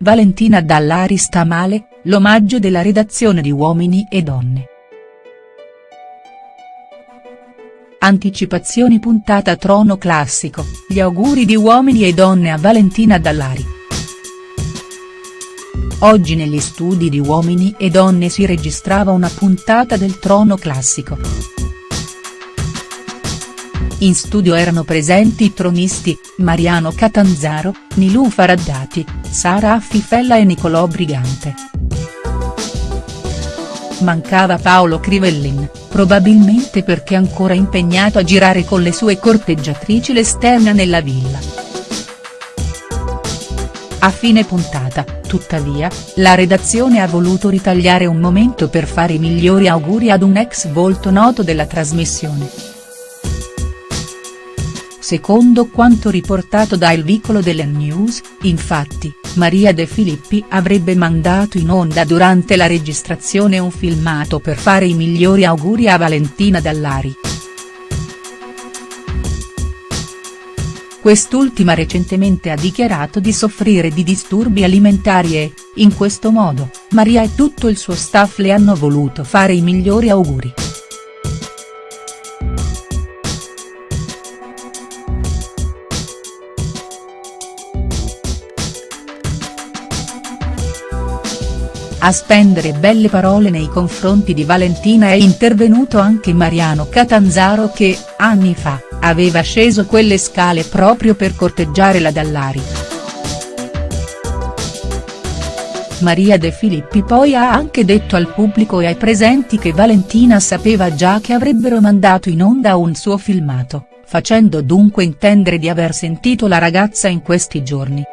Valentina Dallari sta male, l'omaggio della redazione di Uomini e Donne. Anticipazioni puntata Trono Classico, gli auguri di Uomini e Donne a Valentina Dallari. Oggi negli studi di Uomini e Donne si registrava una puntata del Trono Classico. In studio erano presenti i tronisti, Mariano Catanzaro, Nilù Faraddati, Sara Affifella e Nicolò Brigante. Mancava Paolo Crivellin, probabilmente perché ancora impegnato a girare con le sue corteggiatrici l'esterna nella villa. A fine puntata, tuttavia, la redazione ha voluto ritagliare un momento per fare i migliori auguri ad un ex volto noto della trasmissione. Secondo quanto riportato da Il Vicolo delle News, infatti, Maria De Filippi avrebbe mandato in onda durante la registrazione un filmato per fare i migliori auguri a Valentina Dallari. Quest'ultima recentemente ha dichiarato di soffrire di disturbi alimentari e, in questo modo, Maria e tutto il suo staff le hanno voluto fare i migliori auguri. A spendere belle parole nei confronti di Valentina è intervenuto anche Mariano Catanzaro che, anni fa, aveva sceso quelle scale proprio per corteggiare la Dallari. Maria De Filippi poi ha anche detto al pubblico e ai presenti che Valentina sapeva già che avrebbero mandato in onda un suo filmato, facendo dunque intendere di aver sentito la ragazza in questi giorni.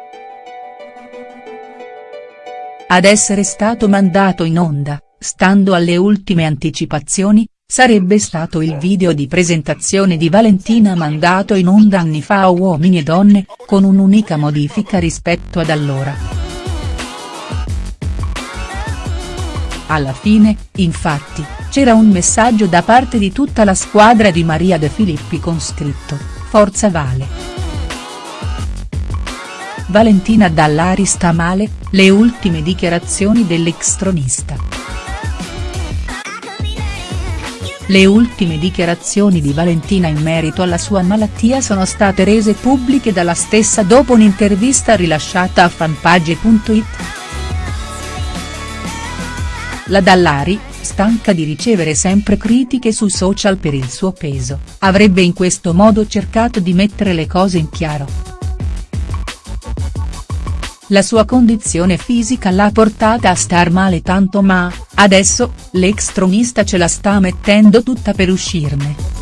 Ad essere stato mandato in onda, stando alle ultime anticipazioni, sarebbe stato il video di presentazione di Valentina mandato in onda anni fa a Uomini e Donne, con un'unica modifica rispetto ad allora. Alla fine, infatti, c'era un messaggio da parte di tutta la squadra di Maria De Filippi con scritto, Forza Vale. Valentina Dallari sta male, le ultime dichiarazioni dell'ex-tronista. Le ultime dichiarazioni di Valentina in merito alla sua malattia sono state rese pubbliche dalla stessa dopo un'intervista rilasciata a fanpage.it. La Dallari, stanca di ricevere sempre critiche su social per il suo peso, avrebbe in questo modo cercato di mettere le cose in chiaro. La sua condizione fisica l'ha portata a star male tanto ma, adesso, l'ex tronista ce la sta mettendo tutta per uscirne.